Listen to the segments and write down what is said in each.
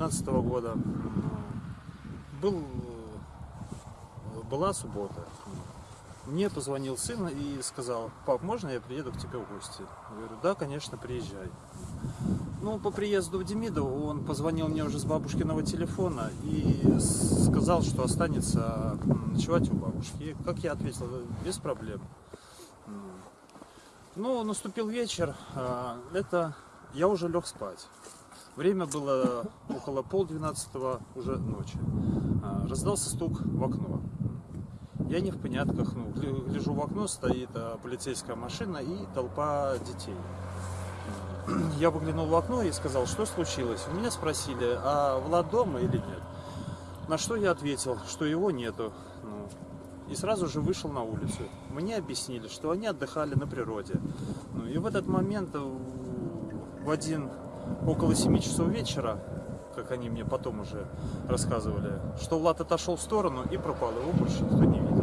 6 апреля э, 2019 года был, была суббота. Мне позвонил сын и сказал, пап, можно я приеду к тебе в гости? Я говорю, да, конечно, приезжай. Ну, по приезду в Демидов он позвонил мне уже с бабушкиного телефона и сказал, что останется ночевать у бабушки. И, как я ответил, без проблем. Ну, наступил вечер, а, это я уже лег спать. Время было около полдвенадцатого уже ночи. А, раздался стук в окно. Я не в понятках, ну, гляжу в окно, стоит а, полицейская машина и толпа детей. Я выглянул в окно и сказал, что случилось. У меня спросили, а Влад дома или нет? На что я ответил, что его нету. Ну, и сразу же вышел на улицу. Мне объяснили, что они отдыхали на природе. Ну, и в этот момент, в один, около 7 часов вечера, как они мне потом уже рассказывали, что Влад отошел в сторону и пропал, его больше никто не видел.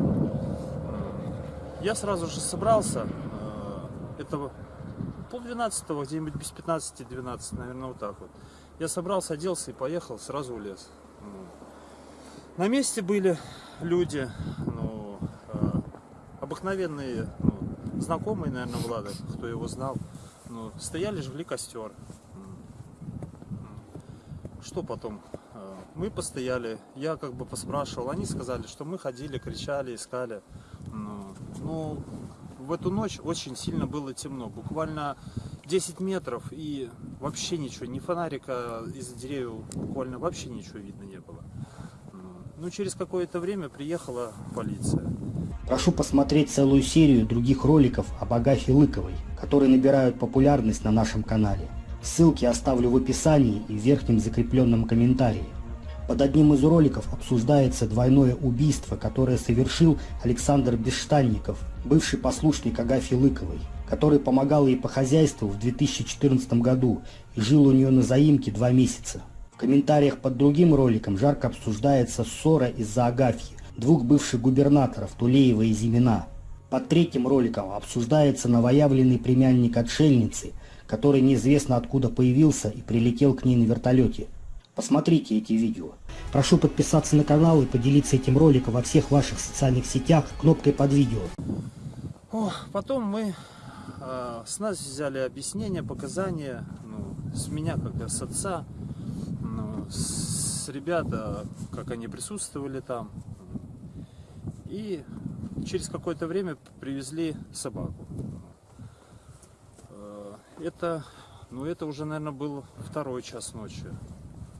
Я сразу же собрался, э, это полдвенадцатого, где-нибудь без 15-12, наверное, вот так вот. Я собрался, оделся и поехал сразу в лес. На месте были люди, ну, э, обыкновенные, ну, знакомые, наверное, Влада, кто его знал. Ну, стояли, жгли костер. Что потом? Э, мы постояли, я как бы поспрашивал, они сказали, что мы ходили, кричали, искали. Ну, ну в эту ночь очень сильно было темно, буквально 10 метров и вообще ничего, ни фонарика из-за деревьев буквально вообще ничего видно не было. Ну, через какое-то время приехала полиция. Прошу посмотреть целую серию других роликов об Агафе Лыковой, которые набирают популярность на нашем канале. Ссылки оставлю в описании и в верхнем закрепленном комментарии. Под одним из роликов обсуждается двойное убийство, которое совершил Александр Бесштанников, бывший послушник Агафьи Лыковой, который помогал ей по хозяйству в 2014 году и жил у нее на заимке два месяца. В комментариях под другим роликом жарко обсуждается ссора из-за Агафьи, двух бывших губернаторов Тулеева и Зимина. Под третьим роликом обсуждается новоявленный племянник отшельницы, который неизвестно откуда появился и прилетел к ней на вертолете. Посмотрите эти видео. Прошу подписаться на канал и поделиться этим роликом во всех ваших социальных сетях кнопкой под видео. О, потом мы э, с нас взяли объяснения, показания, ну, с меня как с отца с ребята, как они присутствовали там. И через какое-то время привезли собаку. Это, ну это уже, наверное, был второй час ночи.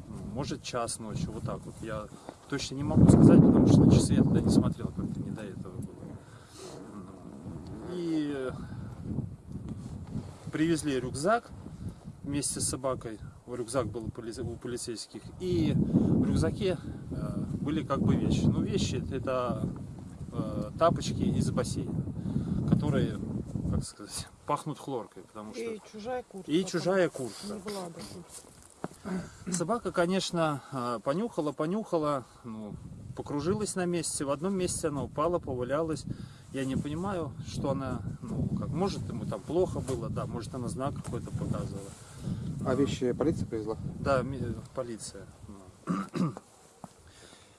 Ну, может, час ночи, вот так вот. Я точно не могу сказать, потому что на часы я тогда не смотрел, как-то не до этого было. И привезли рюкзак вместе с собакой рюкзак был у полицейских, и в рюкзаке э, были как бы вещи. Ну, вещи это э, тапочки из бассейна, которые, как сказать, пахнут хлоркой, потому что... И чужая куртка. И чужая куртка. Собака, конечно, э, понюхала, понюхала, ну, покружилась на месте. В одном месте она упала, повалялась. Я не понимаю, что она, ну, как, может, ему там плохо было, да, может, она знак какой-то показывала. А вещи полиция привезла? Да, полиция.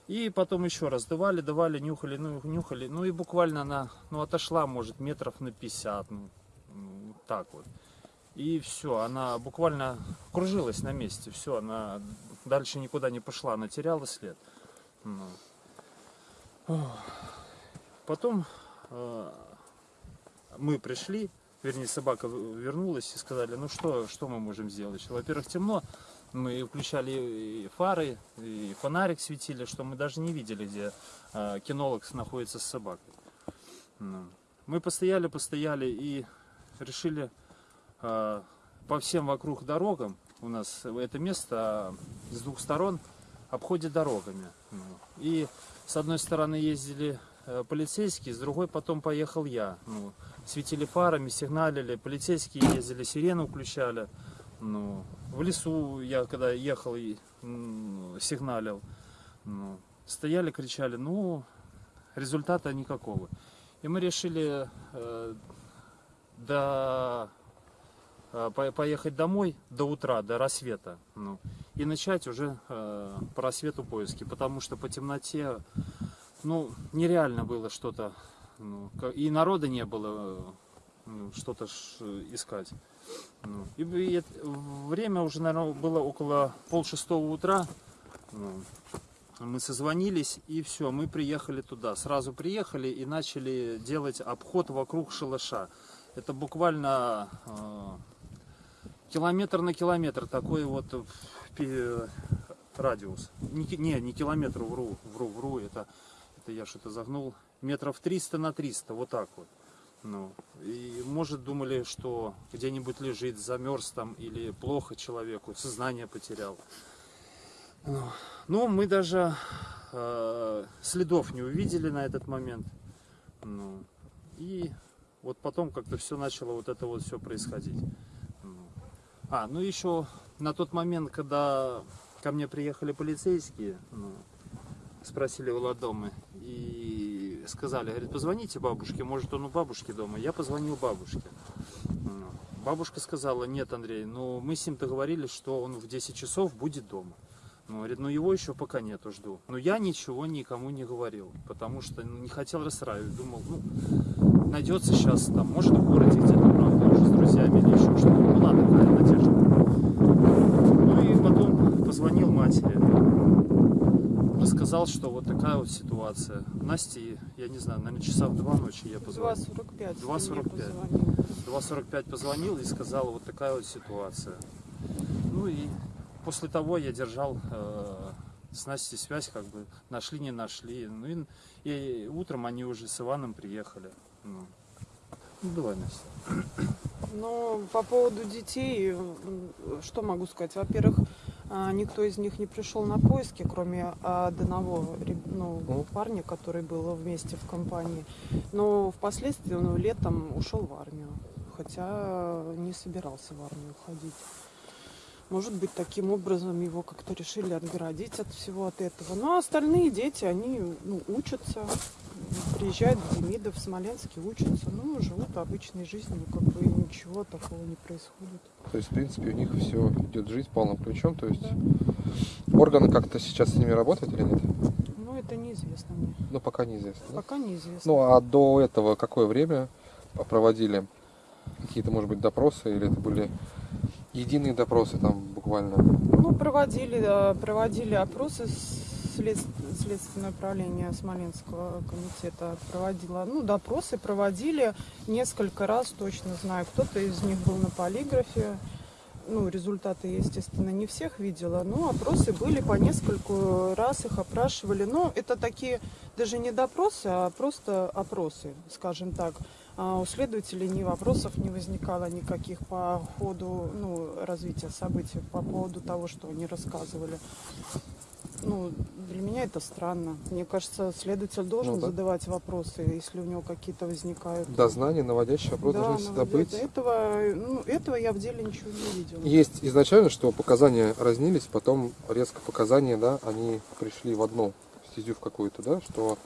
И потом еще раз давали, давали, нюхали, ну, нюхали. Ну и буквально она ну, отошла, может, метров на 50. Ну, ну, так вот. И все, она буквально кружилась на месте. Все, она дальше никуда не пошла, она теряла след. Ну. Потом э, мы пришли, вернее собака вернулась и сказали, ну что, что мы можем сделать? Во-первых, темно, мы включали фары, и фонарик светили, что мы даже не видели, где э, кинолог находится с собакой. Ну. Мы постояли, постояли и решили э, по всем вокруг дорогам, у нас это место с двух сторон обходит дорогами. Ну. И с одной стороны ездили Э, полицейский, с другой потом поехал я. Ну, светили фарами, сигналили, полицейские ездили, сирену включали. Ну, в лесу я когда ехал и сигналил. Ну, стояли, кричали, ну, результата никакого. И мы решили э, до э, по- поехать домой до утра, до рассвета, ну, и начать уже э, по рассвету поиски, потому что по темноте, ну, нереально было что-то, ну, и народа не было, э, ну, что-то э, искать. Ну, и, и время уже, наверное, было около полшестого утра. Ну, мы созвонились, и все, мы приехали туда. Сразу приехали и начали делать обход вокруг шалаша. Это буквально э, километр на километр такой вот радиус. Не, не, не километр, вру, вру, вру, это, это я что-то загнул. Метров 300 на 300, вот так вот. Ну, и может думали, что где-нибудь лежит, замерз там или плохо человеку, сознание потерял. Ну, Ну, мы даже э, следов не увидели на этот момент. Ну, и вот потом как-то все начало вот это вот все происходить. А, ну еще на тот момент, когда ко мне приехали полицейские, ну, спросили у Ладомы и сказали, говорит, позвоните бабушке, может он у бабушки дома. Я позвонил бабушке. Бабушка сказала, нет, Андрей, ну мы с ним договорились, что он в 10 часов будет дома. Ну, говорит, ну его еще пока нету, жду. Но я ничего никому не говорил, потому что ну, не хотел расстраивать. Думал, ну, найдется сейчас там, может в городе где-то, правда, уже с друзьями или еще что-то. Была такая надежда. Ну и потом позвонил матери. Рассказал, что вот такая вот ситуация. Насте, я не знаю, наверное, часа в два ночи я позвонил. 2.45. 2.45. 2.45 позвонил и сказал, вот такая вот ситуация. Ну и после того я держал э, с Настей связь, как бы нашли, не нашли. Ну и, и утром они уже с Иваном приехали. Ну, ну давай, Настя. Но по поводу детей, что могу сказать? Во-первых, а, никто из них не пришел на поиски, кроме одного реб- ну, парня, который был вместе в компании. Но впоследствии он летом ушел в армию, хотя не собирался в армию уходить. Может быть, таким образом его как-то решили отгородить от всего от этого. Ну, а остальные дети, они ну, учатся, приезжают в Демидов, в Смоленске, учатся, ну, живут обычной жизнью, как бы ничего такого не происходит. То есть, в принципе, у них все идет жизнь полным ключом. То есть органы как-то сейчас с ними работают или нет? Ну, это неизвестно мне. Ну, пока неизвестно. да? Пока неизвестно. Ну, а до этого какое время проводили какие-то, может быть, допросы, или это были единые допросы там буквально? Ну, проводили, проводили опросы след- Следственное управление Смоленского комитета проводило, ну, допросы проводили несколько раз, точно знаю. Кто-то из них был на полиграфе. Ну, результаты, естественно, не всех видела, но опросы были по нескольку раз их опрашивали. Но это такие даже не допросы, а просто опросы, скажем так. А у следователей ни вопросов не возникало никаких по ходу ну, развития событий, по поводу того, что они рассказывали. Ну, для меня это странно. Мне кажется, следователь должен Ну да. задавать вопросы, если у него какие-то возникают. Дознание, наводящий вопрос Да, должны всегда наводят. быть. Этого, ну, этого я в деле ничего не видела. Есть изначально, что показания разнились, потом резко показания, да, они пришли в одну стезю в какую-то, да, что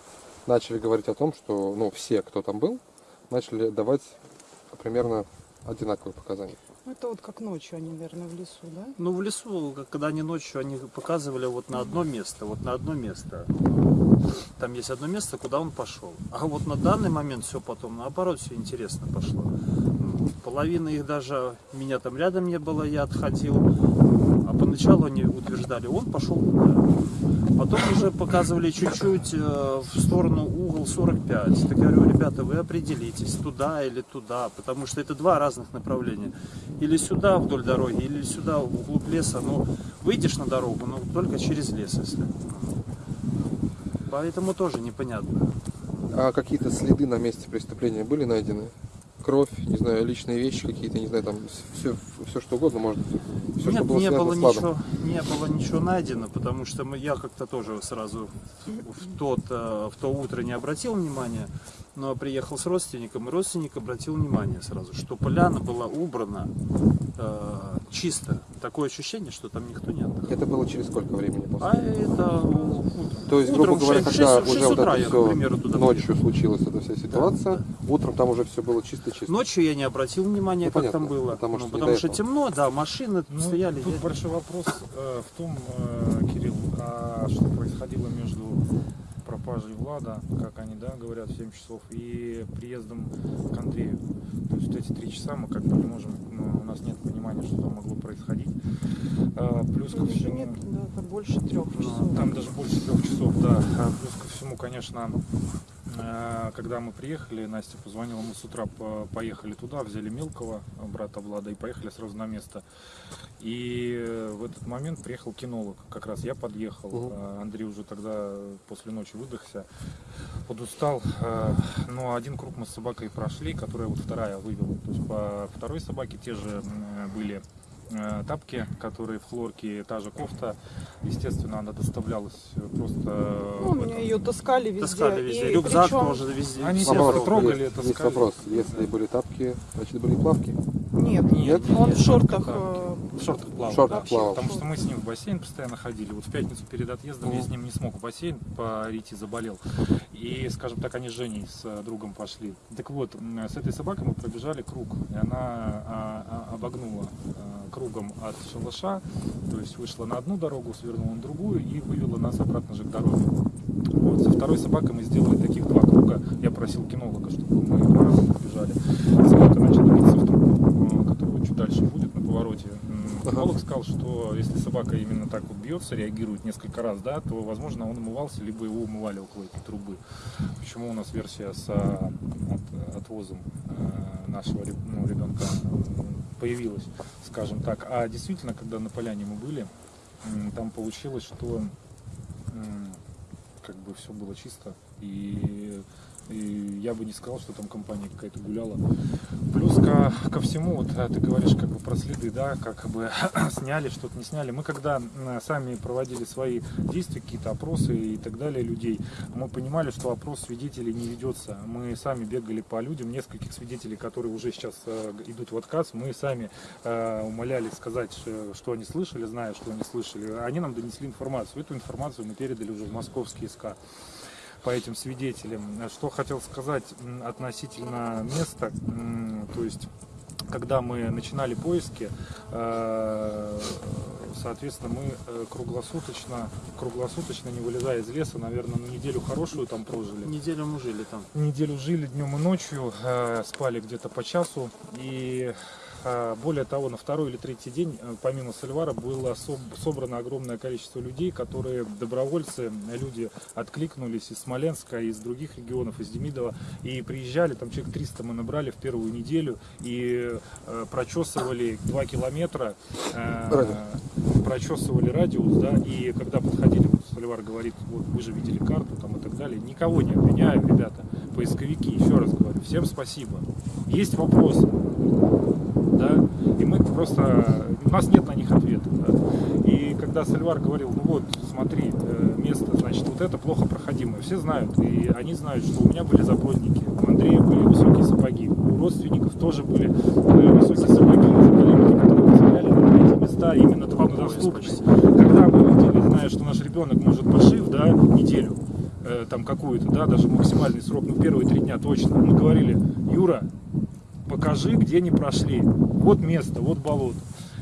начали говорить о том, что, ну, все, кто там был, начали давать примерно одинаковые показания. Это вот как ночью они, наверное, в лесу, да? Ну, в лесу, когда они ночью, они показывали вот на одно место, вот на одно место. Там есть одно место, куда он пошел. А вот на данный момент все потом, наоборот, все интересно пошло. Половина их даже, меня там рядом не было, я отходил. А поначалу они утверждали, он пошел туда. Потом уже показывали чуть-чуть э, в сторону угол 45. Так я говорю, ребята, вы определитесь, туда или туда, потому что это два разных направления. Или сюда вдоль дороги, или сюда вглубь леса. Ну, выйдешь на дорогу, но только через лес, если. Поэтому тоже непонятно. А какие-то следы на месте преступления были найдены? Кровь, не знаю, личные вещи какие-то, не знаю, там все, все что угодно, может, все, Нет, что было не было ничего, не было ничего найдено, потому что мы, я как-то тоже сразу в, тот, э, в то утро не обратил внимания, но приехал с родственником, и родственник обратил внимание сразу, что поляна была убрана э, чисто, такое ощущение, что там никто не отдыхал. Это было через сколько времени после? А это То есть, утром грубо говоря, в шесть- когда в шесть уже вот утра это я, все примеру, туда ночью случилась эта вся ситуация, утром там уже все было чисто-чисто. Ночью я не обратил внимания, Ну, как понятно, там было. потому Ну, что не потому что темно, да, машины Ну, стояли. Тут я- большой вопрос э, в том, э, Кирилл, а что происходило между пропажей Влада, как они да, говорят, в 7 часов, и приездом к Андрею. То есть вот эти три часа мы как бы не можем, ну, у нас нет понимания, что там могло происходить. А, плюс ко Ну, всему... нет, да, это больше трех часов. Там даже больше трех часов, да. А Плюс ко всему, конечно, э, когда мы приехали, Настя позвонила, мы с утра по- поехали туда, взяли мелкого брата Влада и поехали сразу на место. И в этот момент приехал кинолог. Как раз я подъехал. А Андрей уже тогда после ночи выдохся, подустал. Э, Но один круг мы с собакой прошли, которая вот вторая вывела. То есть по второй собаке те же были э, тапки, которые в хлорке, та же кофта. Естественно, она доставлялась просто э, Ну, этом- ее таскали везде. Таскали везде. И Рюкзак причем- тоже везде. Они все трогали. есть, это есть вопрос. Если были тапки, значит были плавки. Нет, Нет, он нет, в шортах. только э, В шортах плавал. В шортах вообще плавал. Потому что мы с ним в бассейн постоянно ходили. Вот в пятницу перед отъездом я Мгм. с ним не смог в бассейн пойти, заболел. И, скажем так, они с Женей, с э, другом пошли. Так вот, с этой собакой мы пробежали круг. И она а, а, обогнула а, кругом от шалаша, то есть вышла на одну дорогу, свернула на другую и вывела нас обратно же к дороге. Вот, со второй собакой мы сделали таких два круга. Я просил кинолога, чтобы мы побежали. Собака начала биться в труп, э, который вот чуть дальше будет на повороте. Кинолог сказал, что если собака именно так вот бьется, реагирует несколько раз, да, то, возможно, он умывался, либо его умывали около этой трубы. Почему у нас версия с а, от- отвозом э, нашего реб- ну, ребенка м, появилась, скажем так. А действительно, когда на поляне мы были, там получилось, что как бы все было чисто и, и я бы не сказал, что там компания какая-то гуляла. Плюс ко, ко всему, вот а, ты говоришь как бы про следы, да, как бы сняли, что-то не сняли. Мы когда сами проводили свои действия, какие-то опросы и так далее людей, мы понимали, что опрос свидетелей не ведется. Мы сами бегали по людям, нескольких свидетелей, которые уже сейчас э, идут в отказ, мы сами э, умоляли сказать, что они слышали, зная, что они слышали. Они нам донесли информацию. Эту информацию мы передали уже в московский СК по этим свидетелям. Что хотел сказать относительно места, то есть когда мы начинали поиски, э, соответственно, мы э, круглосуточно, круглосуточно, не вылезая из леса, наверное, на неделю хорошую там прожили. Неделю мы жили там. Неделю жили днем и ночью, э, спали где-то по часу. И более того, на второй или третий день, э, помимо Сальвара, было соб- собрано огромное количество людей, которые добровольцы, люди откликнулись из Смоленска, из других регионов, из Демидова, и приезжали, там человек 300 мы набрали в первую неделю, и э, прочесывали 2 километра, э, Радиус. прочесывали радиус, да, и когда подходили, вот Соливар говорит, вот вы же видели карту там и так далее, никого не обвиняю, ребята, поисковики, еще раз говорю, всем спасибо. Есть вопросы, да, и мы просто, у нас нет на них ответа, да. И когда Сальвар говорил, ну вот, смотри, э, место, значит, вот это плохо проходимое, все знают, и они знают, что у меня были запроники, у Андрея были высокие сапоги, у родственников тоже были высокие сапоги, коллеги, которые позволяли нам эти места именно труднодоступные. Когда мы видели, зная, что наш ребенок может пошив, да, неделю, э, там какую-то, да, даже максимальный срок, ну первые три дня точно, мы говорили, Юра, покажи, где не прошли. Вот место, вот болото.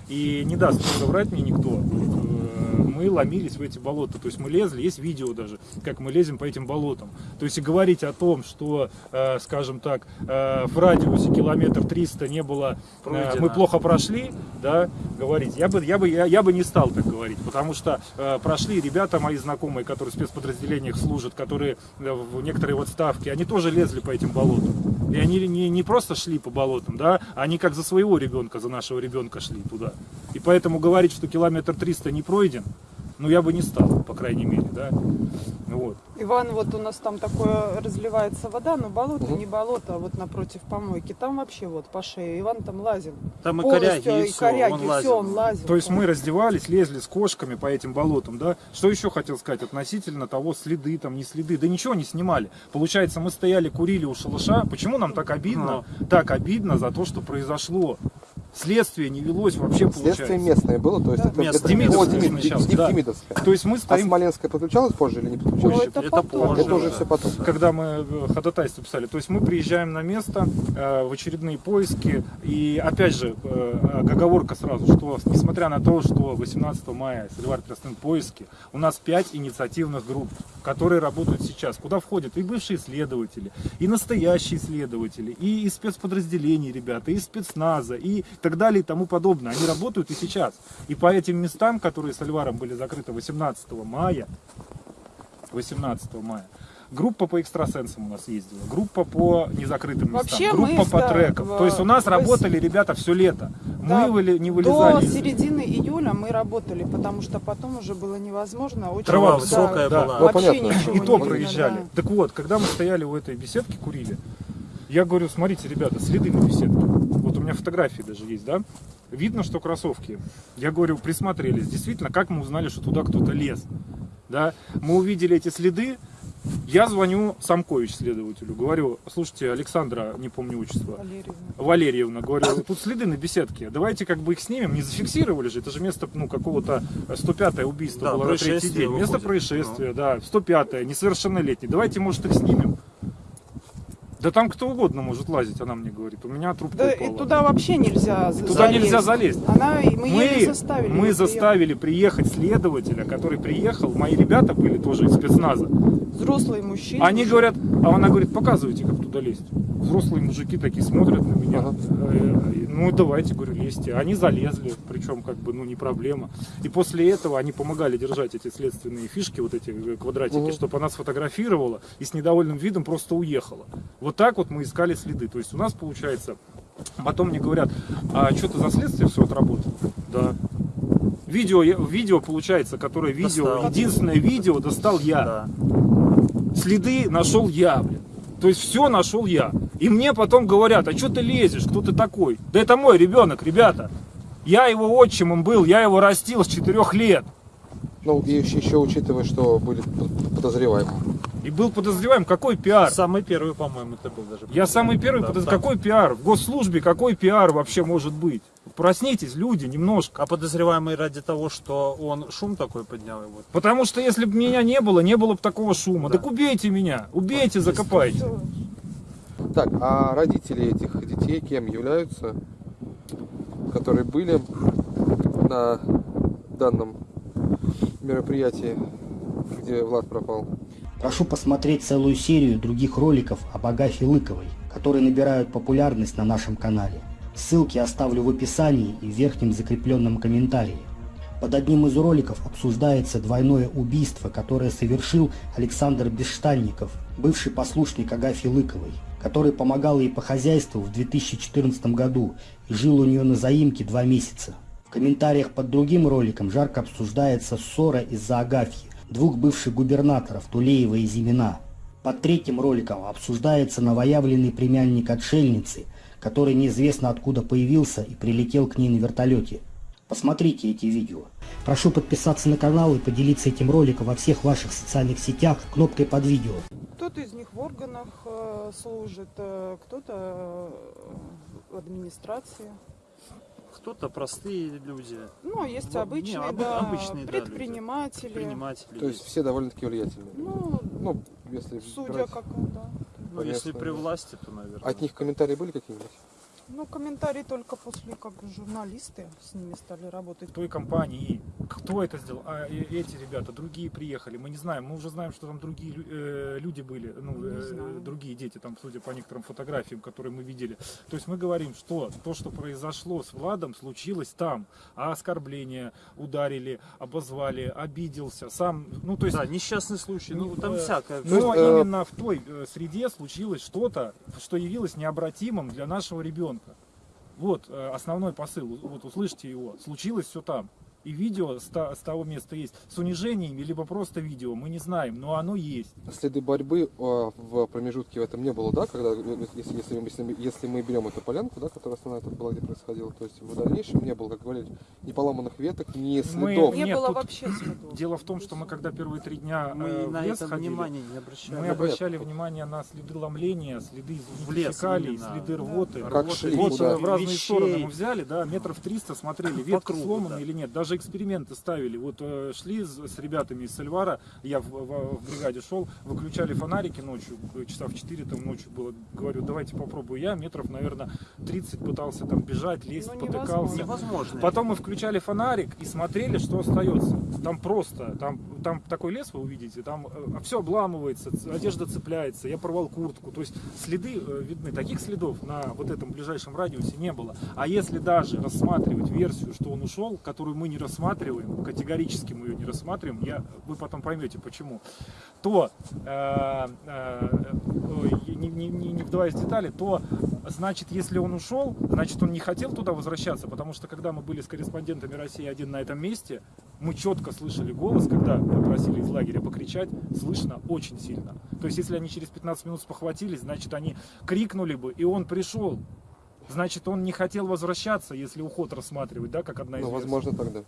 И не даст соврать мне никто. Э, Мы ломились в эти болота. То есть мы лезли, есть видео даже, как мы лезем по этим болотам. То есть и говорить о том, что, э, скажем так, э, в радиусе километр 300 не было, э, мы плохо прошли, да, говорить. Я бы, я бы, я, я бы не стал так говорить, потому что э, прошли ребята мои знакомые, которые в спецподразделениях служат, которые в некоторые вот ставки, они тоже лезли по этим болотам. И они не, не просто шли по болотам, да, они как за своего ребенка, за нашего ребенка шли туда. И поэтому говорить, что километр 300 не пройден, ну я бы не стал, по крайней мере, да. Вот. Иван, вот у нас там такое разливается вода, но болото Мгм. не болото, а вот напротив помойки. Там вообще вот по шее. Иван там лазил. Там и коряги, и и все, коряги, он все, лазил. он лазил. То есть мы раздевались, лезли с кошками по этим болотам, да. Что еще хотел сказать относительно того, следы там, не следы, да ничего не снимали. Получается, мы стояли, курили у шалаша. Почему нам так обидно? Так обидно за то, что произошло. Следствие не велось вообще получается. Следствие местное было, то есть Да. это, Местное. это Демидовское О, Демид- сначала, Демид- да. Демидовское. То есть мы А стоим Смоленское подключалось позже или не подключалось? это это позже. Это уже все потом. когда мы э, ходатайство писали. То есть мы приезжаем на место э, в очередные поиски. И опять же, э, оговорка сразу, что несмотря на то, что 18 мая Соливар Тростен поиски, у нас 5 инициативных групп, которые работают сейчас, куда входят и бывшие следователи, и настоящие следователи, и из спецподразделений ребята, и спецназа, и так далее и тому подобное. Они работают и сейчас. И по этим местам, которые с Альваром были закрыты 18 мая, 18 мая. Группа по экстрасенсам у нас ездила, группа по незакрытым местам, Вообще группа мы, по да, трекам. в- То есть у нас в- работали ребята все лето. Да, мы выли- не До вылезали. из- середины июля мы работали, потому что потом уже было невозможно. Очень, Трава да, высокая да. была. Ну, Вообще понятно. ничего И не то видно, проезжали. да. Так вот, когда мы стояли у этой беседки, курили, я говорю, смотрите, ребята, следы на беседке. Вот у меня фотографии даже есть, да? Видно, что кроссовки. Я говорю, присмотрелись. Действительно, как мы узнали, что туда кто-то лез? Да? Мы увидели эти следы. Я звоню Самкович следователю. Говорю, слушайте, Александра, не помню отчество, Валерьевна. Валерьевна, говорю, тут следы на беседке, давайте как бы их снимем, не зафиксировали же, это же место, ну, какого-то 105-е убийство Да, было на третий день, место выходит. происшествия, да, 105-е, несовершеннолетний, давайте, может, их снимем. Да там кто угодно может лазить, она мне говорит, у меня трубка Да, упала. и туда вообще нельзя за- Туда залезть. нельзя залезть. Она, мы, Мы, заставили. мы заставили приехать следователя, который приехал, мои ребята были тоже из спецназа, приехать. Взрослый мужчина. Они уже. говорят, а она говорит, показывайте, как туда лезть. Взрослые мужики такие смотрят на меня. Ага. Э, Ну давайте, говорю, лезьте. Они залезли, причем как бы, ну не проблема. И после этого они помогали держать эти следственные фишки, вот эти э, квадратики, Мгм. чтобы она сфотографировала и с недовольным видом просто уехала. Вот так вот мы искали следы. То есть у нас получается, потом мне говорят, а что ты за следствие все отработал? Да. Видео, видео получается, которое видео, Достал. единственное видео достал я Да. следы нашел я, блин. То есть все нашел я. И мне потом говорят, а что ты лезешь, кто ты такой? Да это мой ребенок, ребята. Я его отчимом был, я его растил с четырех лет. Ну, и еще, еще учитывая, что были подозреваемые. И был подозреваем, какой пиар? Самый первый, по-моему, это был даже. Я самый первый, Да, подоз- там. какой пиар? В госслужбе какой пиар вообще может быть? Проснитесь, люди, немножко. А подозреваемый ради того, что он шум такой поднял его. Потому что если бы меня не было, не было бы такого шума. Да. Так убейте меня, убейте, закопайте. Всё. Так, а родители этих детей кем являются, которые были на данном мероприятии, где Влад пропал? Прошу посмотреть целую серию других роликов об Агафье Лыковой, которые набирают популярность на нашем канале. Ссылки оставлю в описании и в верхнем закрепленном комментарии. Под одним из роликов обсуждается двойное убийство, которое совершил Александр Бесштанников, бывший послушник Агафьи Лыковой, который помогал ей по хозяйству в 2014 году и жил у нее на заимке два месяца. В комментариях под другим роликом жарко обсуждается ссора из-за Агафьи, двух бывших губернаторов Тулеева и Зимина. Под третьим роликом обсуждается новоявленный племянник отшельницы, который неизвестно откуда появился и прилетел к ней на вертолете. Посмотрите эти видео. Прошу подписаться на канал и поделиться этим роликом во всех ваших социальных сетях кнопкой под видео. Кто-то из них в органах э, служит, э, кто-то э, в администрации. Кто-то простые люди, Ну, а есть Ну, обычные, не, об- да, обычные, да, люди. предприниматели. предприниматели. То есть все довольно-таки влиятельные. Ну, Ну, если судя брать- как, да. ну, если при власти, то, наверное. От них комментарии были какие-нибудь? Ну, комментарии только после, как журналисты с ними стали работать. той компании, кто это сделал, а эти ребята, другие приехали, мы не знаем, мы уже знаем, что там другие э, люди были, ну, э, другие дети, там, судя по некоторым фотографиям, которые мы видели. То есть мы говорим, что то, что произошло с Владом, случилось там, а оскорбления ударили, обозвали, обиделся, сам, ну, то есть... Да, несчастный случай, ну там э, всякое. Ну, Но э, именно в той э, среде случилось что-то, что явилось необратимым для нашего ребенка. Вот э, основной посыл, вот услышите его. Случилось все там. И видео с, того места есть. С унижениями, либо просто видео, мы не знаем, но оно есть. Следы борьбы а, в промежутке в этом не было, да, когда, э, если, если, мы- если, мы- если мы берем эту полянку, да, которая основная тут была, где происходило, то есть в дальнейшем не было, как говорили, ни поломанных веток, ни Мы- следов. Не Нет, было тут вообще следов. Дело в том, что мы когда первые три дня Мы э, на лес это ходили, внимание не обращали. мы обращали внимание на следы ломления, следы фекалий, следы рвоты. Как Рвоты. шли, вот куда? в разные Вещей. стороны мы взяли, да, метров 300 смотрели, ветка сломана да. или нет. Даже эксперименты ставили. Вот э, шли с, ребятами из Сальвара, я в, в- в бригаде шел, выключали фонарики ночью, э, часа в 4 там ночью было. Говорю, давайте попробую я. Метров, наверное, 30 пытался там бежать, лезть, Ну, потыкался. Невозможно. Потом мы включали фонарик и смотрели, что остается. Там просто, там, там такой лес вы увидите, там все обламывается, одежда цепляется, я порвал куртку. То есть следы э, видны. Таких следов на вот этом ближайшем радиусе не было. А если даже рассматривать версию, что он ушел, которую мы не рассматриваем, категорически мы ее не рассматриваем, я, вы потом поймете почему, то, э, э, не- не- не вдаваясь в детали, то значит, если он ушел, значит, он не хотел туда возвращаться, потому что когда мы были с корреспондентами России один на этом месте, мы четко слышали голос, когда просили из лагеря покричать, слышно очень сильно. То есть, если они через 15 минут спохватились, значит, они крикнули бы, и он пришел. Значит, он не хотел возвращаться, если уход рассматривать, да, как одна из Ну, возможно, тогда.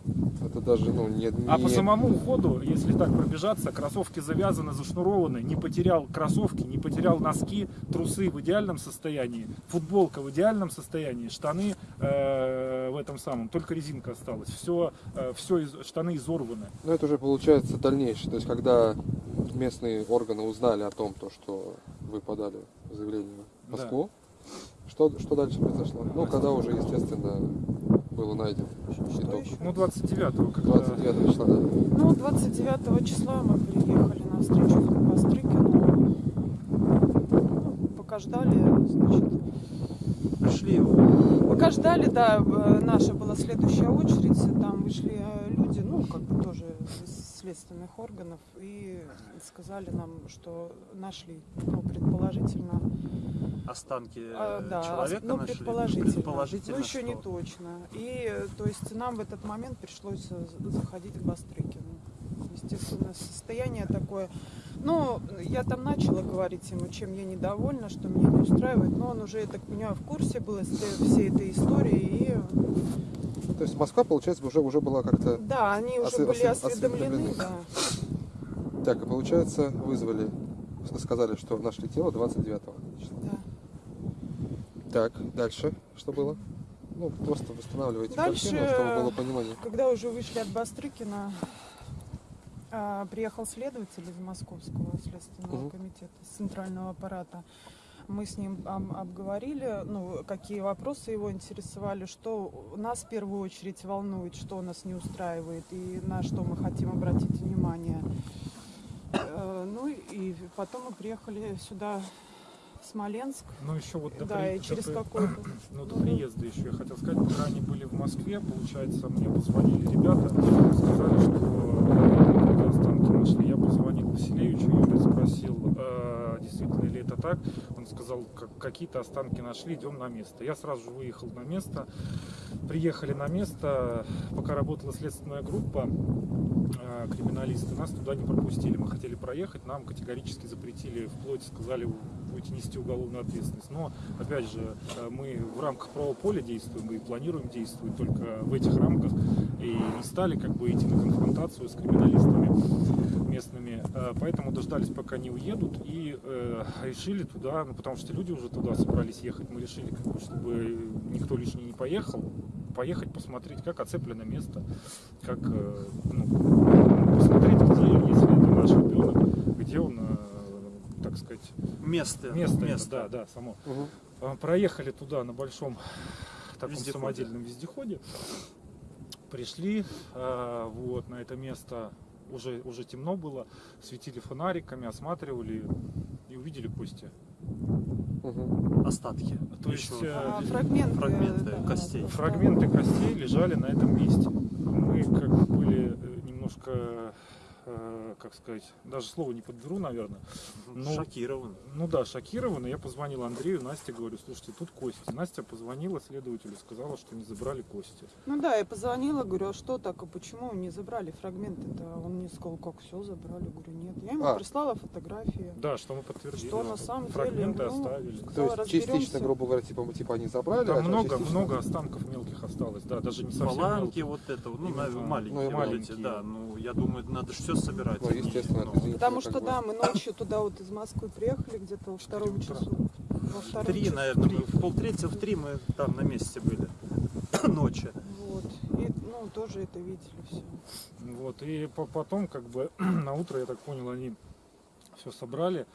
Это даже, ну, не... А по самому уходу, если так пробежаться, кроссовки завязаны, зашнурованы, не потерял кроссовки, не потерял носки, трусы в идеальном состоянии, футболка в идеальном состоянии, штаны э, в этом самом, только резинка осталась. Все, все из, штаны изорваны. Ну, это уже получается дальнейшее. То есть, когда местные органы узнали о том, то, что вы подали заявление в Да. Что, что дальше произошло? Ну, когда уже, естественно, было найдено итог. еще? Ну, 29-го, когда... 29 числа, да. Ну, 29 числа мы приехали на встречу к Бастрыкину. Ну, пока ждали, значит, Пришли Пока ждали, да, э, наша была следующая очередь, там вышли э, люди, ну, как бы тоже из следственных органов, и сказали нам, что нашли, ну, предположительно, останки а, э, да, человека ну, нашли. предположительно, Предположительно, ну, еще не что? точно. И, э, то есть, нам в этот момент пришлось э, заходить к Бастрыкину. Естественно, состояние такое. Ну, я там начала говорить ему, чем я недовольна, что меня не устраивает, но он уже, я так понимаю, в курсе был этой- всей этой истории. И То есть Москва, получается, уже, уже была как-то... да, они уже Осве- были осве- осведомлены, осведомлены. да. Так, и получается, вызвали, сказали, что нашли тело 29 числа. да. Так, дальше что было? Ну, просто восстанавливайте Дальше, картину, чтобы было понимание. Когда уже вышли от Бастрыкина, а, приехал следователь из Московского следственного Мгм. комитета, центрального аппарата. Мы с ним об- обговорили, ну, какие вопросы его интересовали, что нас в первую очередь волнует, что нас не устраивает и на что мы хотим обратить внимание. Э, Ну и потом мы приехали сюда, Смоленск, Ну, еще вот до, да, при- и через до- какой-то... Ну, до приезда еще я хотел сказать, пока они были в Москве, получается, мне позвонили ребята, сказали, что э, когда останки нашли, я позвонил Василевичу, Юрий спросил, э, действительно ли это так. Он сказал, как, какие-то останки нашли, идем на место. Я сразу же выехал на место, приехали на место, пока работала следственная группа, э, криминалисты, нас туда не пропустили. Мы хотели проехать, нам категорически запретили, вплоть сказали, будете нести уголовную ответственность. Но, опять же, э, мы в рамках правового поля действуем и планируем действовать только в этих рамках. И не стали как бы идти на конфронтацию с криминалистами местными. Э, Поэтому дождались, пока не уедут, и э, решили туда, ну потому что люди уже туда собрались ехать, мы решили, как бы, чтобы никто лишний не поехал, поехать посмотреть, как оцеплено место, как э, ну, посмотреть, где, если это наш ребенок, где он, э, так сказать, Место. место, это, да, да, само. А, Проехали туда на большом таком Вездеходе. самодельном вездеходе. Пришли а, вот на это место. Уже, уже темно было, светили фонариками, осматривали и увидели кости. Мгм. Остатки. То есть Еще. А, фрагменты, фрагменты да, костей. фрагменты костей лежали на этом месте. Мы как бы были э, немножко э, как сказать, даже слово не подберу, наверное. Ну, Шокирован. Ну да, шокированы. Я позвонил Андрею, Насте, говорю, слушайте, тут кости. Настя позвонила следователю, сказала, что не забрали кости. Ну да, я позвонила, говорю, а что так, а почему не забрали фрагменты-то? Он мне сказал, как все забрали, говорю, нет. Я ему А. прислала фотографии. Да, что мы подтвердили. Что на самом деле, Фрагменты ну, оставили. То Сказала, есть частично, грубо говоря, типа, типа они забрали, а Там много, частично- много останков мелких осталось, да, даже не совсем Фаланги мелких. вот это, ну, Именно. на- маленькие, Ну, и вот эти, маленькие. да. Ну, я думаю, надо же все собирать. Ну, естественно, ну, Потому что, да, мы ночью туда вот из Москвы приехали где-то во втором часу. Во втором Три, часу. наверное, мы в полтретьего, в три мы там на месте были. Ночи. Вот. И, ну, тоже это видели все. Вот, и по- потом, как бы, на утро, я так понял, они все собрали.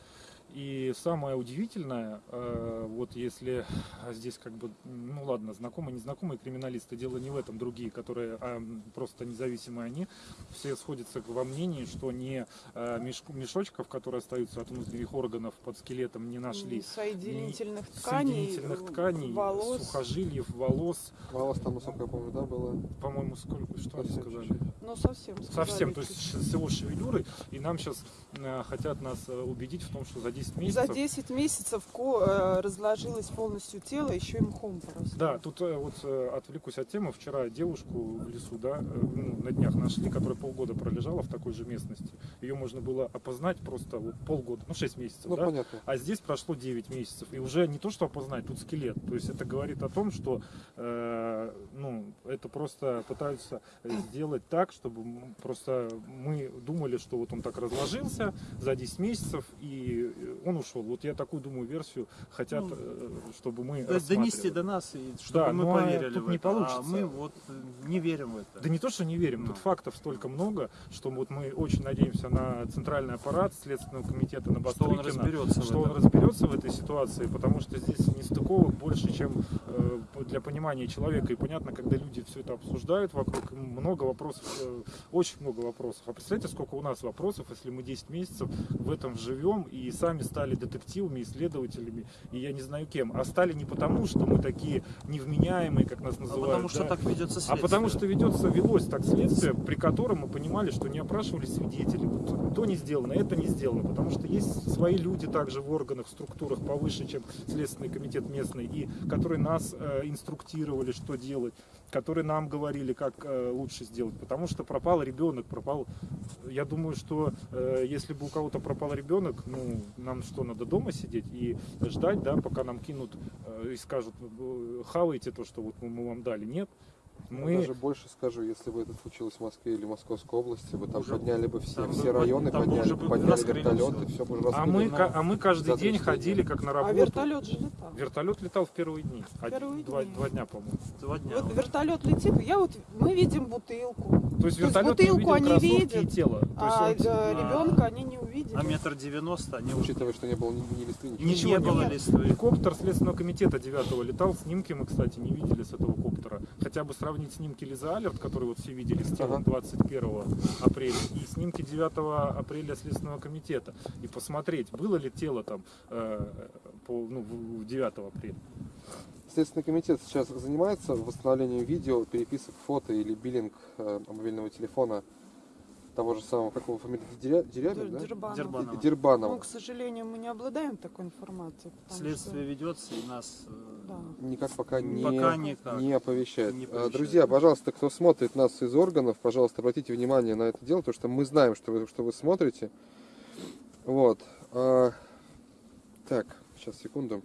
И самое удивительное, э, вот если здесь как бы, ну ладно, знакомые, незнакомые криминалисты, дело не в этом, другие, которые а, просто независимые они, все сходятся во мнении, что не э, мешку- мешочков, которые остаются от внутренних органов под скелетом, не нашли. Соединительных тканей, Соединительных тканей, волос. сухожилиев, волос, Волос там, насколько я помню, да, было? по-моему, сколько, что они Совсем сказали? чуть-чуть. Ну, совсем. сказали, Совсем, то есть чуть-чуть. ш- с его шевелюрой, и нам сейчас хотят нас э, убедить в том, что за 10 месяцев... За 10 месяцев ко- э, разложилось полностью тело, еще и мхом поросло. Да, тут э, вот э, отвлекусь от темы. Вчера девушку в лесу, да, ну, на днях нашли, которая полгода пролежала в такой же местности. Ее можно было опознать просто вот полгода, ну 6 месяцев, Ну, да? понятно. А здесь прошло 9 месяцев. И уже не то, что опознать, тут скелет. То есть это говорит о том, что э, ну, это просто пытаются сделать так, чтобы просто мы думали, что вот он так разложился за 10 месяцев и он ушел. Вот я такую, думаю, версию хотят, Ну, э, чтобы мы. Донести до нас, и чтобы Да, мы ну, а поверили тут в не это. А получится. мы вот э, не верим в это. Да не то, что не верим, Ну. тут фактов столько много, что вот мы очень надеемся на центральный аппарат Следственного комитета на что он Бастрыкина, разберется что в он разберется в этой ситуации, потому что здесь нестыковок больше, чем э, для понимания человека. И понятно, когда люди все это обсуждают вокруг, много вопросов, э, очень много вопросов. А представляете, сколько у нас вопросов, если мы 10 месяцев в этом живем и сами стали детективами, исследователями, и я не знаю кем. А стали не потому, что мы такие невменяемые, как нас А называют. потому что да. так ведется А следствие. потому что ведется, велось так следствие, при котором мы понимали, что не опрашивались свидетели. Вот то не сделано, это не сделано. Потому что есть свои люди также в органах, структурах повыше, чем Следственный комитет местный, и которые нас э, инструктировали, что делать, которые нам говорили, как э, лучше сделать. Потому что пропал ребенок, пропал... Я думаю, что э, если бы у кого-то пропал ребенок, ну, нам что, надо дома сидеть и ждать, да, пока нам кинут э, и скажут, хавайте то, что вот мы вам дали. Нет. Мы... Я даже больше скажу, если бы это случилось в Москве или Московской области, вы там Уже- подняли бы все, там все бы- районы, там бы подняли, бы подняли вертолеты, все бы уже А мы, ка- а мы каждый день три ходили как на А работу. вертолет же летал. Вертолет летал в первые дни. Один- Первые два, дни. два дня, по-моему. Два дня. Вот вот. вертолет летит, я вот мы видим бутылку, То есть есть вертолет бутылку не увидел они видят, и тело. То есть а он- э, ребенка они не увидели. А метр девяносто они. Учитывая, что не было ни, ни листвы, ничего. Не, Ничего не не было листвы. Коптер Следственного комитета 9 летал, снимки мы, кстати, не видели с этого коптера. Хотя бы сравнить снимки Лиза Алерт, которые вот все видели с телом Ага. 21 апреля, и снимки 9 апреля Следственного комитета. И посмотреть, было ли тело там э, по, ну, в- в 9 апреля. Следственный комитет сейчас занимается восстановлением видео, переписок фото или биллинг э, мобильного телефона того же самого, как его фамилия, Деря- Дерябин, да? Дербанов. Дербанова. Ну, Дербанова. к сожалению, мы не обладаем такой информацией. Следствие что- ведется и нас э, Да. Никак пока не, пока никак. не оповещает. Не оповещает. Друзья, пожалуйста, кто смотрит нас из органов, пожалуйста, обратите внимание на это дело, потому что мы знаем, что вы, что вы смотрите. Вот. А, так, сейчас, секунду.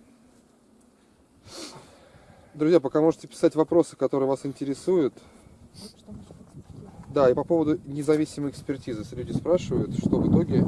Друзья, пока можете писать вопросы, которые вас интересуют. Да, и по поводу независимой экспертизы. Люди спрашивают, что в итоге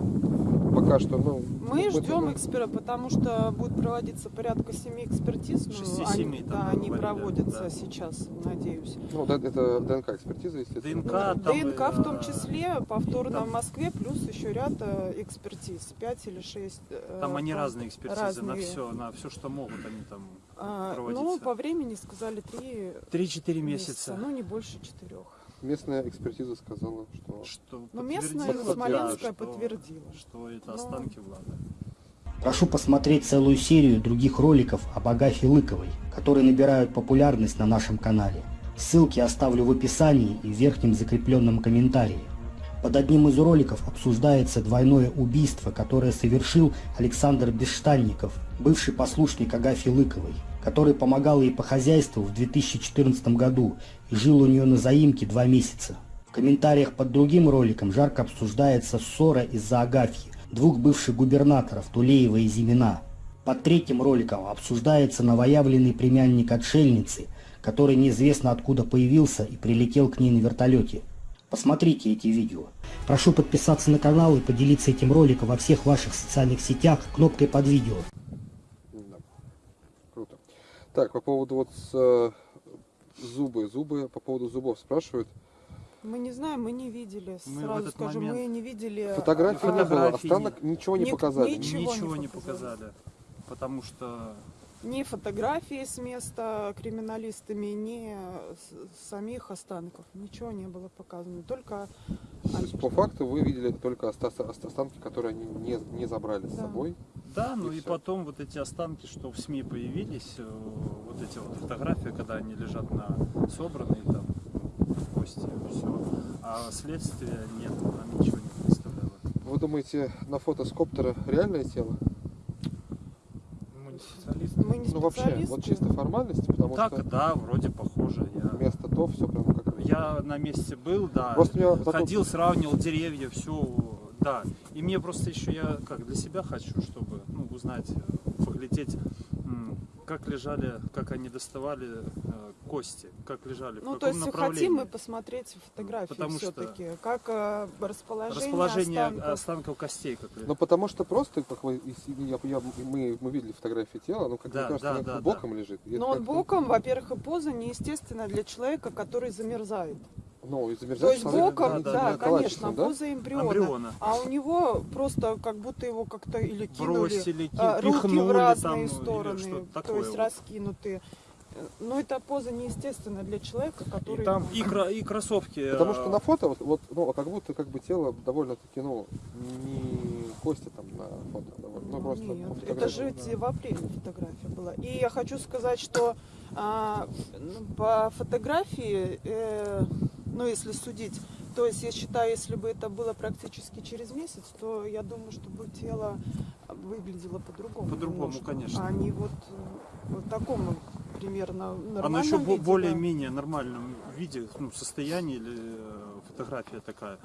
пока что, ну... Мы ну, ждем эксперта, потому что будет проводиться порядка семи экспертиз. Ну, Шести-семи они, да, они говорили, проводятся да. сейчас, надеюсь. Ну, да, это ДНК-экспертиза, естественно. ДНК, там, ДНК в том э, числе, повторно там- в Москве, плюс еще ряд э, экспертиз, пять или шесть. э, Там они разные экспертизы на разные. все, на все, что могут они там. А, проводиться. ну, по времени сказали три 3-4 месяца, месяца. ну не больше четырех. Местная экспертиза сказала, что... Что Но подтвердила, местная да, Смоленская что- подтвердила. Что это Ну. останки Влада. Прошу посмотреть целую серию других роликов об Агафье Лыковой, которые набирают популярность на нашем канале. Ссылки оставлю в описании и в верхнем закрепленном комментарии. Под одним из роликов обсуждается двойное убийство, которое совершил Александр Бесштанников, бывший послушник Агафьи Лыковой, который помогал ей по хозяйству в 2014 году и жил у нее на заимке два месяца. В комментариях под другим роликом жарко обсуждается ссора из-за Агафьи, двух бывших губернаторов Тулеева и Зимина. Под третьим роликом обсуждается новоявленный племянник отшельницы, который неизвестно откуда появился и прилетел к ней на вертолете. Посмотрите эти видео. Прошу подписаться на канал и поделиться этим роликом во всех ваших социальных сетях кнопкой под видео. Да. Круто. Так, по поводу вот э, зубы, зубы, по поводу зубов спрашивают. Мы не знаем, мы не видели. Мы в Сразу этот скажу, момент- мы не видели. Фотографий а, не было, останок ничего не Ник- показали. ничего не Ничего не показали. показали. Потому что Ни фотографии с места криминалистами, ни с- самих останков. Ничего не было показано. Только То есть по факту вы видели только оста- оста- останки, которые они не, не забрали с Да. собой. Да, ну И и потом вот эти останки, что в СМИ появились, э, вот эти вот фотографии, когда они лежат на собранные там кости, все. А следствия нет, нам ничего не представляло. Вы думаете, на фото с коптера реальное тело? Мы не специалисты. мы не Ну вообще, специалисты. вот чисто формальности, потому Так, что да, вроде похоже. Я, место то, все прям как... я на месте был, да. Просто меня такой- Ходил, сравнивал деревья, все, да. И мне просто еще я как для себя хочу, чтобы ну, узнать, э, поглядеть, как лежали, как они доставали э, кости, как лежали, в Ну, каком то есть направлении. хотим мы посмотреть фотографии Потому что- все-таки. Как э, расположение, Расположение останков. останков костей, как ли- Ну потому что просто, как вы, я, я- мы, мы видели фотографии тела, ну как Да, мне кажется, да, оно да, боком лежит. И это Но он боком, во-первых, и поза неестественная для человека, который замерзает. Ну, и То замерзает есть человек, боком, да, да, да, да, конечно, да? поза эмбриона. Эмбриона. А у него просто как будто его как-то или кинули, Бросили, а, руки пихнули в разные там, или стороны, то такое есть вот. раскинутые. Э, Но это поза неестественная для человека, который... там И, кро- и кроссовки. Потому э, что на фото, вот, вот, ну, как будто как бы тело довольно-таки, ну, не кости там на фото довольно. Ну, Ну, просто нет, по это же те- в апреле фотография была. И я хочу сказать, что а, ну, по фотографии, э, ну если судить, то есть я считаю, если бы это было практически через месяц, то я думаю, что бы тело выглядело по-другому. По-другому, конечно. А не вот в таком примерно нормальном Оно еще виде, да. более-менее нормальном виде, ну, состоянии или э, фотография такая.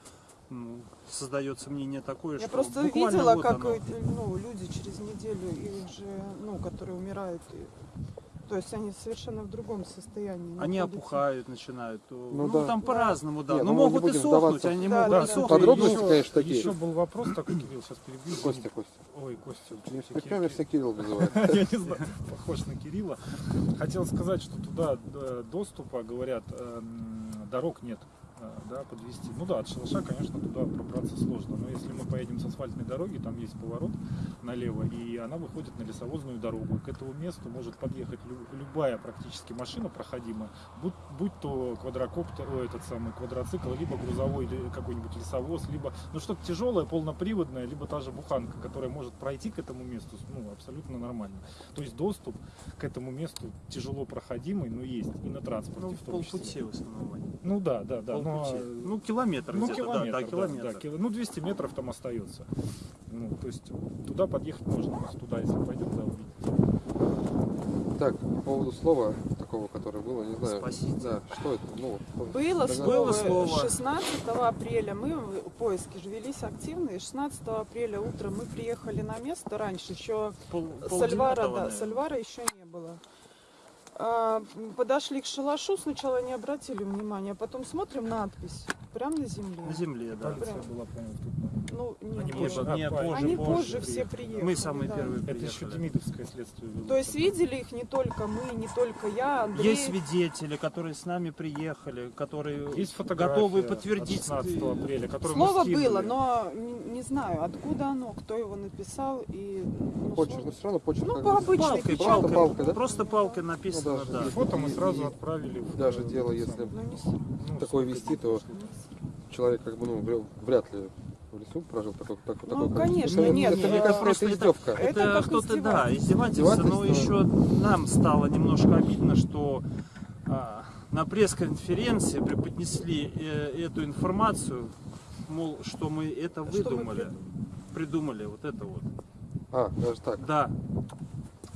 Ну, создается мнение такое, Я что просто видела, вот как оно. ну, люди через неделю их же, ну, которые умирают, и- то есть они совершенно в другом состоянии. Они находятся. опухают, начинают. Ну, Ну да. там по-разному, да. Ну, ну, мы не могут и сохнуть, они Да, могут да, и да. сохнуть. Подробности, Еще- конечно, такие. Еще был вопрос такой, Кирилл, сейчас перебью. Костя, Костя. Ой, Костя. Не все Кирилл называют. Я не знаю, похож на Кирилла. Хотел сказать, что туда э, доступа, говорят, эм, дорог нет. Э, Да, подвести. Ну да, от шалаша, конечно, туда пробраться сложно. Но если мы поедем с асфальтной дороги, там есть поворот налево, и она выходит на лесовозную дорогу. К этому месту может подъехать лю- любая практически машина проходимая, будь, будь то квадрокоптер, о, этот самый квадроцикл, либо грузовой какой-нибудь лесовоз, либо ну что-то тяжелое, полноприводное, либо та же буханка, которая может пройти к этому месту, ну, абсолютно нормально. То есть доступ к этому месту тяжело проходимый, но есть и на транспорте Ну, в том числе. полпути в основном. Ну да, да, да. но, Полпути. э, Ну, километр ну, где-то, километр, да, да, километр. да, кило- ну, 200 метров там остается. Ну, то есть туда подъехать можно, туда, если пойдем, да, увидите. Так, по поводу слова такого, которое было, не знаю. Спасите. Да, что это? Ну, Было Было слово. 16 апреля, мы, в- поиски же велись активные, 16 апреля утром мы приехали на место раньше, еще Пол, Сальвара, да. Сальвара еще не было. А, подошли к шалашу, сначала не обратили внимания, а потом смотрим надпись, прям на земле. На земле, да. Прям. была, по-моему, момент. Ну, не Они было. позже, Не, а, позже, Они позже позже все приехали. приехали. Мы самые да. первые Это еще приехали. Демидовское следствие вело. То есть видели их не только мы, не только я, Андрей. Есть свидетели, которые с нами приехали, которые Есть готовы от подтвердить. 16 апреля, Слово было, но не, не знаю, откуда оно, кто его написал и ну, почерк, но все равно почерк. Ну, по бы- обычной Палкой, печатке. Просто палкой, палкой, да? Просто палкой написано, Ну, даже да. И фото мы сразу и- отправили. в- даже в- дело, если- Ну, ну, такое вести, то-. Человек как бы, ну, вря- вряд ли в лесу прожил такой, такой, Ну, количество. конечно, это, нет, Это, мне э, кажется, просто издевка. Это Это как кто-то, да, издевательство. издевательство, но еще нам стало немножко обидно, что а, на пресс-конференции преподнесли э, эту информацию мол, что мы это Что мы выдумали, придумали вот это вот. А, даже так. Да,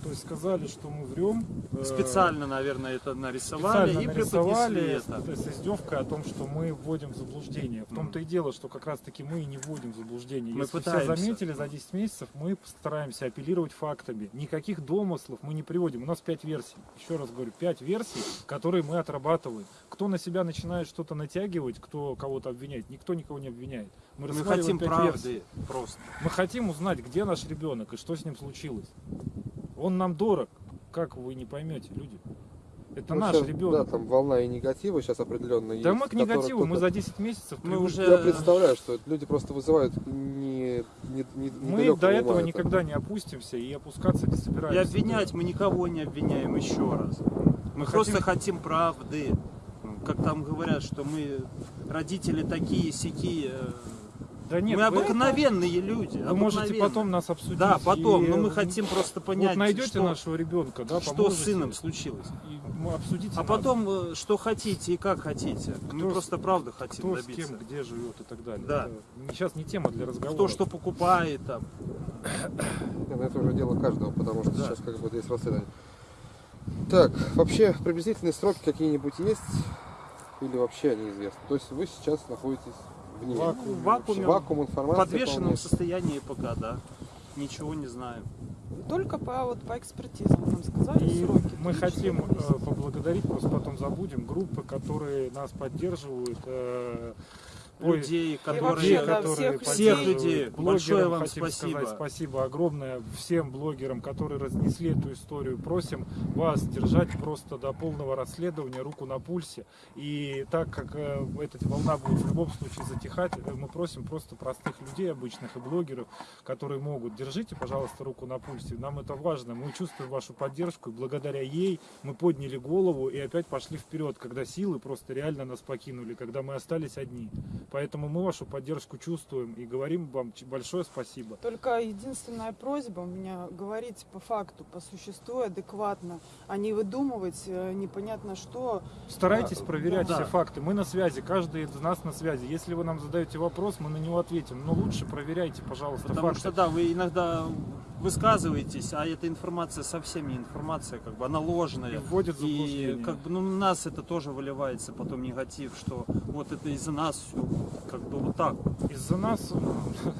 То есть сказали, что мы врем. э, специально, наверное, это нарисовали специально и нарисовали это. с, с издевкой о том, что мы вводим в заблуждение. В том-то и дело, что как раз таки мы и не вводим в заблуждение. Мы Если пытаемся. все заметили, за 10 месяцев мы стараемся апеллировать фактами. Никаких домыслов мы не приводим. У нас 5 версий. Еще раз говорю, 5 версий, которые мы отрабатываем. Кто на себя начинает что-то натягивать, кто кого-то обвиняет, никто никого не обвиняет. Мы, Мы хотим правды версий. просто. Мы хотим узнать, где наш ребенок и что с ним случилось. Он нам дорог. Как вы не поймете, люди? Это Ну, наш щас, ребенок. Да, там волна и негатива сейчас определенно есть. Да мы к негативу, мы за 10 месяцев Мы уже- Я представляю, что люди просто вызывают не, не, не Мы до этого ума это. никогда не опустимся и опускаться не И собираемся. обвинять мы никого не обвиняем еще раз. Мы хотим- просто хотим правды. Как там говорят, что мы родители такие сякие. Да нет, мы обыкновенные люди. Вы можете потом нас обсудить. Да, потом, и, но мы э, хотим просто понять, вот найдете что, нашего ребенка, да, что с сыном случилось. и мы обсудите А нас, потом, э, что хотите и как хотите. Кто мы с- просто правду хотим кто с добиться. кем, где живет и так далее. Да. Это сейчас не тема для разговора. Кто что покупает там. Это уже дело каждого, потому что Да. сейчас как бы есть расследование. Так, вообще приблизительные сроки какие-нибудь есть? Или вообще неизвестно? То есть вы сейчас находитесь в ней. Вакуум. В вакууме, Вакуум в информации. подвешенном полнейший. состоянии пока, да. Ничего не знаю. Только по, вот, по экспертизам нам сказали И сроки. мы хотим э, поблагодарить, просто потом забудем, группы, которые нас поддерживают. э, Людей, которые... вообще, которые всех Всех людей. Блогерам Большое вам спасибо. сказать спасибо огромное всем блогерам, которые разнесли эту историю. Просим вас держать просто до полного расследования руку на пульсе. И так как э, эта волна будет в любом случае затихать, э, мы просим просто простых людей, обычных и блогеров, которые могут. Держите, пожалуйста, руку на пульсе. Нам это важно. Мы чувствуем вашу поддержку. И благодаря ей мы подняли голову и опять пошли вперед, когда силы просто реально нас покинули, когда мы остались одни. Поэтому мы вашу поддержку чувствуем и говорим вам большое спасибо. Только единственная просьба у меня говорить по факту, по существу адекватно, а не выдумывать э, непонятно что. Старайтесь проверять да. все факты. Мы на связи, каждый из нас на связи. Если вы нам задаете вопрос, мы на него ответим. Но лучше проверяйте, пожалуйста, Потому факты. что, да, вы иногда высказываетесь, а эта информация совсем не информация, как бы она ложная. И вводит И как бы ну, на нас это тоже выливается потом негатив, что вот это из-за нас все, как бы вот так. вот. Из-за нас как-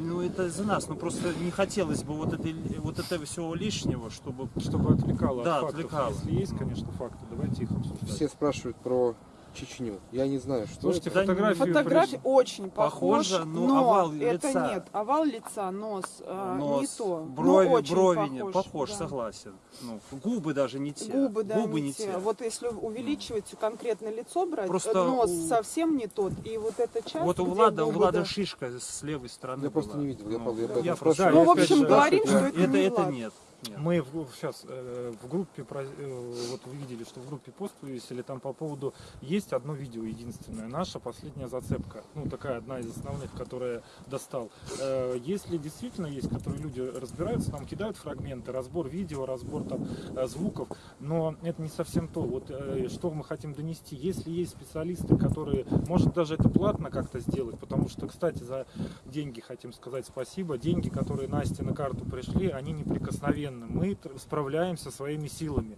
Ну это из-за нас, но просто не хотелось бы вот, этой, вот этого всего лишнего, чтобы... чтобы отвлекало Да, от фактов. отвлекало. Если есть, Ну. конечно, факты, давайте их обсуждать. Все спрашивают про Чечню. Я не знаю, что Слушайте, это. Да, фотографии Фотография приш- очень похожа, Похожа, но но овал это лица. нет. Овал лица, нос, э, Нос, не то. брови, но очень брови похож, не похож, да. согласен. Ну, губы даже не те. Губы, да, Губы не те. Вот если увеличивать конкретно лицо брать, Просто э, нос у- совсем не тот. И вот эта часть, Вот у Влада, у Влада да. шишка с левой стороны Я просто была. не видел, я Ну, я Я. Да, Ну, в общем, говорим, что Это, это не это нет. Нет. Мы сейчас в группе, э, вот вы видели, что в группе пост вывесили там по поводу, есть одно видео единственное, наша последняя зацепка, ну такая одна из основных, которая достал. Э, Если действительно есть, которые люди разбираются, нам кидают фрагменты, разбор видео, разбор там э, звуков, но это не совсем то. Вот э, что мы хотим донести. Если есть специалисты, которые, может даже это платно как-то сделать, потому что, кстати, за деньги хотим сказать спасибо. Деньги, которые Насте на карту пришли, они неприкосновенны. Мы тр- справляемся своими силами.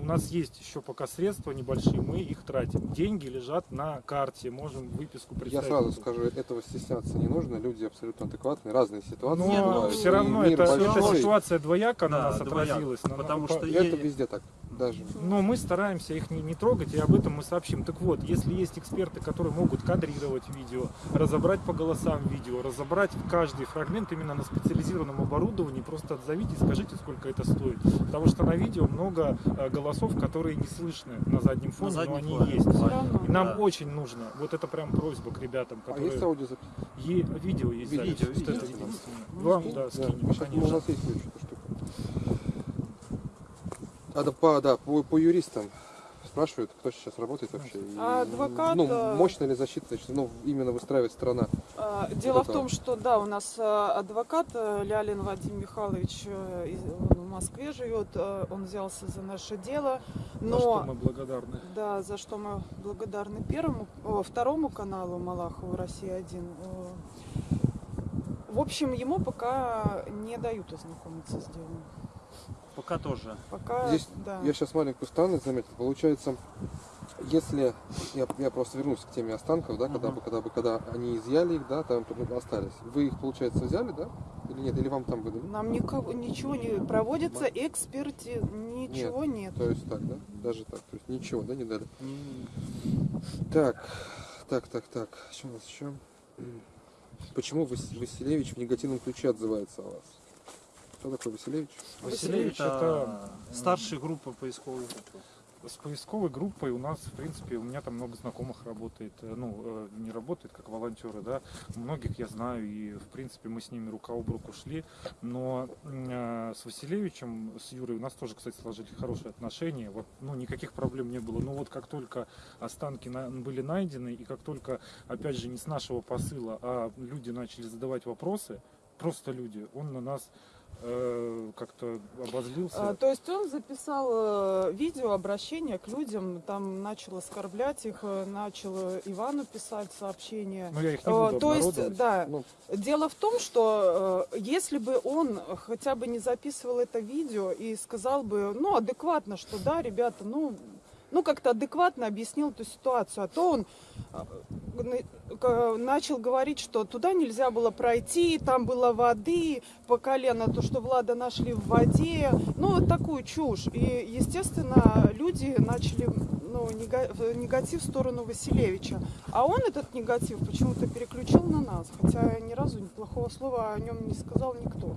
У нас есть еще пока средства небольшие, мы их тратим. Деньги лежат на карте, можем выписку Я представить. сразу скажу, этого стесняться не нужно. Люди абсолютно адекватные, разные ситуации. Ну, Но бывают. все равно эта ситуация двояко на Да, нас двояко. отразилась. На- Потому на- что это е- везде так. Даже. Но мы стараемся их не, не трогать, и об этом мы сообщим. Так вот, если есть эксперты, которые могут кадрировать видео, разобрать по голосам видео, разобрать каждый фрагмент именно на специализированном оборудовании, просто отзовите и скажите, сколько это стоит. Потому что на видео много э, голосов, которые не слышны на заднем фоне, но заднем они фоне. есть. И нам Да. очень нужно, вот это прям просьба к ребятам, А которые... есть аудиозапись? Е- видео есть, Видео, запись, вот видео. это единственное. Ну, Вам, да, Да, скинем, ну, как бы у конечно. нас есть кое-что штука. А да, по, да, по, по юристам. спрашивают, кто сейчас работает вообще. И, А адвокат, Ну, мощная ли защита, значит, ну, именно выстраивает страна. А, Дело в это- том, что да, у нас а, адвокат э, Лялин Вадим Михайлович э, он в Москве живет, э, он взялся за наше дело, За что но мы благодарны. да, за что мы благодарны первому, второму каналу Малахову Россия 1. В общем, ему пока не дают ознакомиться с делом. Пока тоже. Пока, Здесь да. Я сейчас маленькую странность заметил. Получается, если я, я просто вернусь к теме останков, да, когда Мгм. бы, когда бы, когда они изъяли их, да, там остались. Вы их, получается, взяли, да? Или нет? Или вам там выдали? Нам никого, ничего не проводится, эксперти, ничего нет. То есть так, да? Даже так. То есть ничего, да, не дали. Так, так, так, так. Что у нас еще? Почему Вас- Василевич в негативном ключе отзывается о вас? Кто такой Василевич? Василевич Василевич это это, старшая группа поисковой. Группы. С поисковой группой у нас, в принципе, у меня там много знакомых работает, э, ну, э, не работает как волонтеры, да, многих я знаю, и, в принципе, мы с ними рука об руку шли, но э, с Василевичем, с Юрой у нас тоже, кстати, сложились хорошие отношения, вот, ну, никаких проблем не было, но вот как только останки на- были найдены, и как только, опять же, не с нашего посыла, а люди начали задавать вопросы, просто люди, он на нас как-то обозлился. А, то есть он записал э, видео обращение к людям, там начал оскорблять их, э, начал э, Ивану писать сообщения. Но я их не Э, буду то есть, да, Ну, дело в том, что э, если бы он хотя бы не записывал это видео и сказал бы, ну, адекватно, что да, ребята, ну, ну как-то адекватно объяснил эту ситуацию, а то он э, начал говорить, что туда нельзя было пройти, там было воды по колено, то, что Влада нашли в воде, ну, вот такую чушь. И, естественно, люди начали ну, в негатив в сторону Василевича. А он этот негатив почему-то переключил на нас, хотя ни разу плохого слова о нем не сказал никто.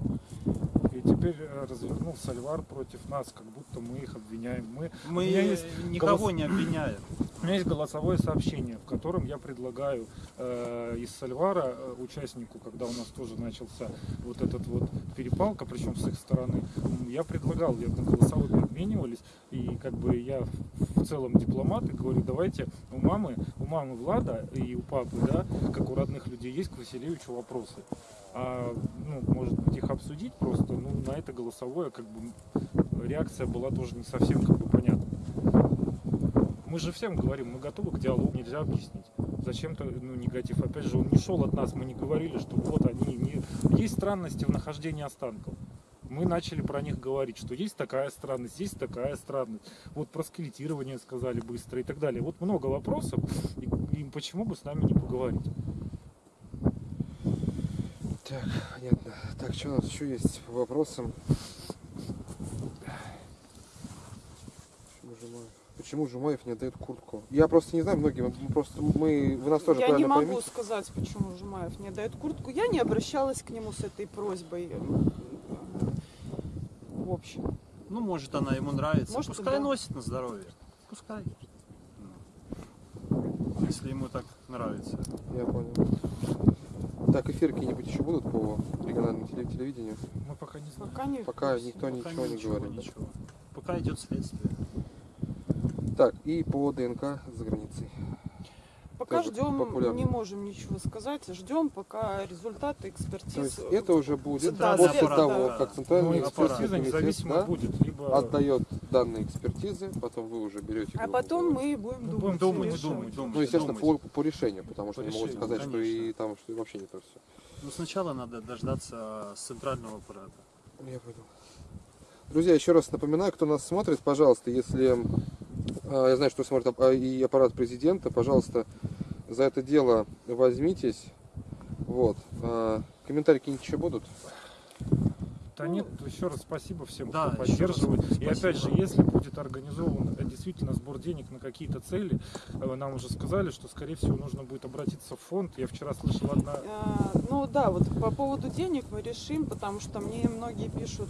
И теперь э, развернул Сальвар против нас, как будто мы их обвиняем. Мы, Мы есть никого голос- не обвиняем. У меня есть голосовое сообщение, в котором я предлагаю э, из Сальвара э, участнику, когда у нас тоже начался вот этот вот перепалка, причем с их стороны, я предлагал, я на голосовые обменивались, и как бы я в целом дипломат и говорю, давайте у мамы, у мамы Влада и у папы, да, как у родных людей, есть к Василевичу вопросы. А, ну, может быть, их обсудить просто, ну, на это голосовое, как бы, реакция была тоже не совсем, как бы, понятна. Мы же всем говорим, мы готовы к диалогу, нельзя объяснить. Зачем-то ну, негатив. Опять же, он не шел от нас, мы не говорили, что вот они. Не... Есть странности в нахождении останков. Мы начали про них говорить, что есть такая странность, есть такая странность. Вот про скелетирование сказали быстро и так далее. Вот много вопросов, и, и почему бы с нами не поговорить? Так, понятно. Так, что у нас еще есть по вопросам? Почему Жумаев? Почему Жумаев не отдает куртку? Я просто не знаю, многие, мы просто мы, вы нас тоже Я не могу поймите. сказать, почему Жумаев не дает куртку. Я не обращалась к нему с этой просьбой. В общем. Ну, может, она ему нравится. Может, Пускай да. носит на здоровье. Пускай. Ну, Если ему так нравится. Я понял. Так, эфиры какие-нибудь еще будут по региональному теле- телевидению? Мы пока не знаем. Пока не Пока никто Пока ничего не говорит. да? ничего. Пока идет следствие. Так, и по ДНК за границей. Пока тоже ждем, популярно. не можем ничего сказать. Ждем пока результаты экспертиз. То есть это уже будет Центральный после аппарат, того, да. как центральный Ну, экспертиза комитет, независимо да, будет, либо отдает данные экспертизы, потом вы уже берете. А потом мы будем Ну, думать. будем и думать, думать, думать. Ну, естественно, думать. по, по решению, потому что По не могут сказать, что и конечно. там что вообще не то все. Ну, сначала надо дождаться центрального аппарата. Я понял. Друзья, еще раз напоминаю, кто нас смотрит, пожалуйста, если а, я знаю, что смотрит а, и аппарат президента, пожалуйста, за это дело возьмитесь. Вот. А, комментарии какие-нибудь еще будут? Да нет, еще раз спасибо всем, Да, кто поддерживает. И опять же, если будет организован э, действительно сбор денег на какие-то цели, э, нам уже сказали, что, скорее всего, нужно будет обратиться в фонд. Я вчера слышал одна... А, Ну да, вот по поводу денег мы решим, потому что мне многие пишут,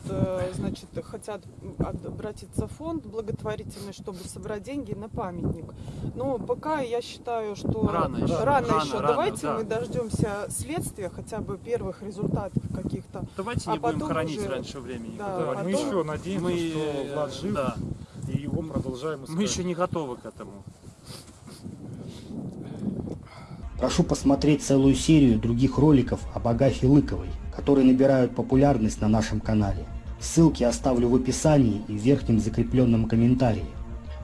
значит, хотят об- обратиться в фонд благотворительный, чтобы собрать деньги на памятник. Но пока я считаю, что Рано еще. рано Рано, еще. рано, Давайте да. мы дождемся следствия, хотя бы первых результатов каких-то. Давайте А не будем потом уже- раньше времени. Да, Давайте. мы еще надеемся, Мы, что Влад жив, да, и его мы продолжаем Мы искать. еще не готовы к этому. Прошу посмотреть целую серию других роликов об Агафье Лыковой, которые набирают популярность на нашем канале. Ссылки оставлю в описании и в верхнем закрепленном комментарии.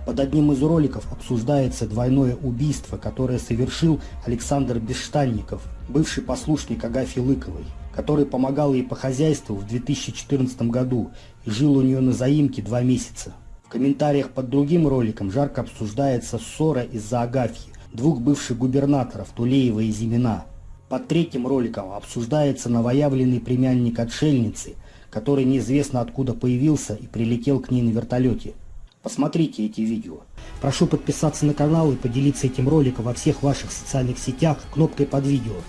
Под одним из роликов обсуждается двойное убийство, которое совершил Александр Бесштанников, бывший послушник Агафьи Лыковой, который помогал ей по хозяйству в 2014 году и жил у нее на заимке два месяца. В комментариях под другим роликом жарко обсуждается ссора из-за Агафьи, двух бывших губернаторов Тулеева и Зимина. Под третьим роликом обсуждается новоявленный племянник отшельницы, который неизвестно откуда появился и прилетел к ней на вертолете. Посмотрите эти видео. Прошу подписаться на канал и поделиться этим роликом во всех ваших социальных сетях кнопкой под видео.